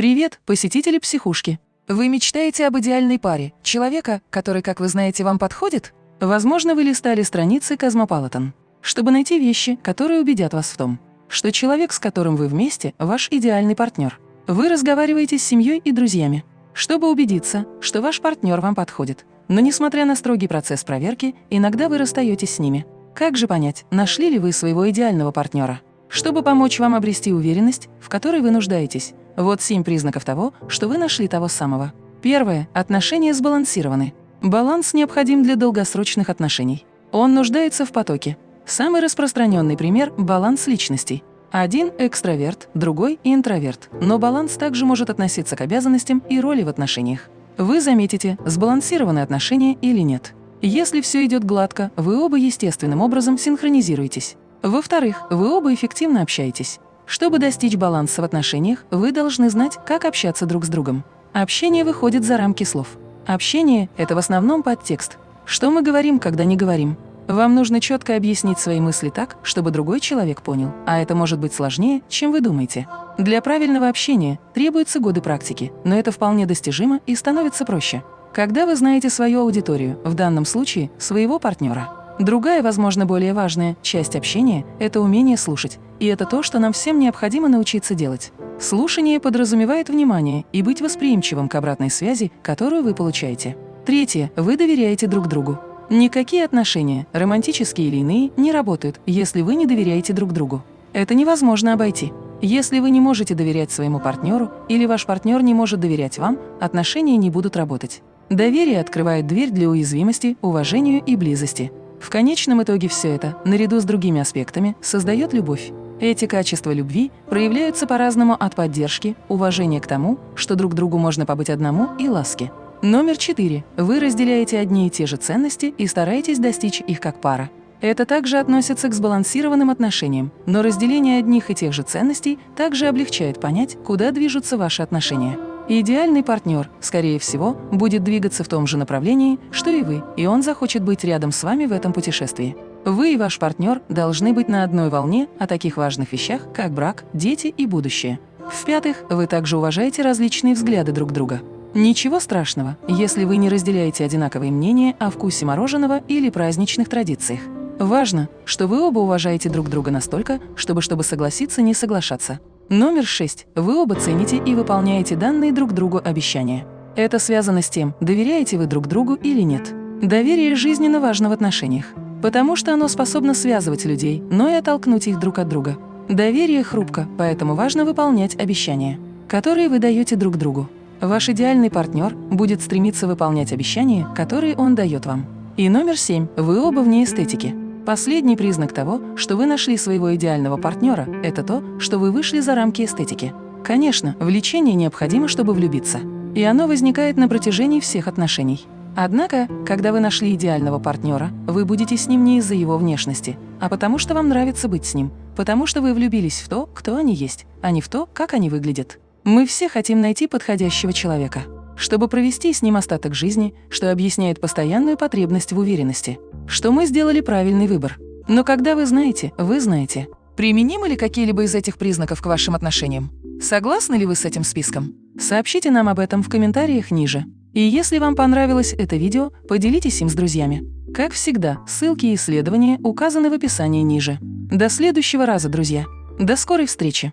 Привет, посетители психушки! Вы мечтаете об идеальной паре, человека, который, как вы знаете, вам подходит? Возможно, вы листали страницы Cosmopolitan, чтобы найти вещи, которые убедят вас в том, что человек, с которым вы вместе, ваш идеальный партнер. Вы разговариваете с семьей и друзьями, чтобы убедиться, что ваш партнер вам подходит. Но несмотря на строгий процесс проверки, иногда вы расстаетесь с ними. Как же понять, нашли ли вы своего идеального партнера? Чтобы помочь вам обрести уверенность, в которой вы нуждаетесь, вот семь признаков того, что вы нашли того самого. Первое. Отношения сбалансированы. Баланс необходим для долгосрочных отношений. Он нуждается в потоке. Самый распространенный пример – баланс личностей. Один – экстраверт, другой – интроверт. Но баланс также может относиться к обязанностям и роли в отношениях. Вы заметите, сбалансированы отношения или нет. Если все идет гладко, вы оба естественным образом синхронизируетесь. Во-вторых, вы оба эффективно общаетесь. Чтобы достичь баланса в отношениях, вы должны знать, как общаться друг с другом. Общение выходит за рамки слов. Общение – это в основном подтекст. Что мы говорим, когда не говорим? Вам нужно четко объяснить свои мысли так, чтобы другой человек понял, а это может быть сложнее, чем вы думаете. Для правильного общения требуются годы практики, но это вполне достижимо и становится проще. Когда вы знаете свою аудиторию, в данном случае своего партнера – Другая, возможно, более важная часть общения – это умение слушать. И это то, что нам всем необходимо научиться делать. Слушание подразумевает внимание и быть восприимчивым к обратной связи, которую вы получаете. Третье. Вы доверяете друг другу. Никакие отношения, романтические или иные, не работают, если вы не доверяете друг другу. Это невозможно обойти. Если вы не можете доверять своему партнеру или ваш партнер не может доверять вам, отношения не будут работать. Доверие открывает дверь для уязвимости, уважению и близости. В конечном итоге все это, наряду с другими аспектами, создает любовь. Эти качества любви проявляются по-разному от поддержки, уважения к тому, что друг другу можно побыть одному, и ласки. Номер четыре. Вы разделяете одни и те же ценности и стараетесь достичь их как пара. Это также относится к сбалансированным отношениям, но разделение одних и тех же ценностей также облегчает понять, куда движутся ваши отношения. Идеальный партнер, скорее всего, будет двигаться в том же направлении, что и вы, и он захочет быть рядом с вами в этом путешествии. Вы и ваш партнер должны быть на одной волне о таких важных вещах, как брак, дети и будущее. В-пятых, вы также уважаете различные взгляды друг друга. Ничего страшного, если вы не разделяете одинаковые мнения о вкусе мороженого или праздничных традициях. Важно, что вы оба уважаете друг друга настолько, чтобы, чтобы согласиться не соглашаться. Номер 6. Вы оба цените и выполняете данные друг другу обещания. Это связано с тем, доверяете вы друг другу или нет. Доверие жизненно важно в отношениях, потому что оно способно связывать людей, но и оттолкнуть их друг от друга. Доверие хрупко, поэтому важно выполнять обещания, которые вы даете друг другу. Ваш идеальный партнер будет стремиться выполнять обещания, которые он дает вам. И номер семь. Вы оба вне эстетики. Последний признак того, что вы нашли своего идеального партнера, это то, что вы вышли за рамки эстетики. Конечно, влечение необходимо, чтобы влюбиться. И оно возникает на протяжении всех отношений. Однако, когда вы нашли идеального партнера, вы будете с ним не из-за его внешности, а потому что вам нравится быть с ним, потому что вы влюбились в то, кто они есть, а не в то, как они выглядят. Мы все хотим найти подходящего человека чтобы провести с ним остаток жизни, что объясняет постоянную потребность в уверенности, что мы сделали правильный выбор. Но когда вы знаете, вы знаете. Применимы ли какие-либо из этих признаков к вашим отношениям? Согласны ли вы с этим списком? Сообщите нам об этом в комментариях ниже. И если вам понравилось это видео, поделитесь им с друзьями. Как всегда, ссылки и исследования указаны в описании ниже. До следующего раза, друзья. До скорой встречи!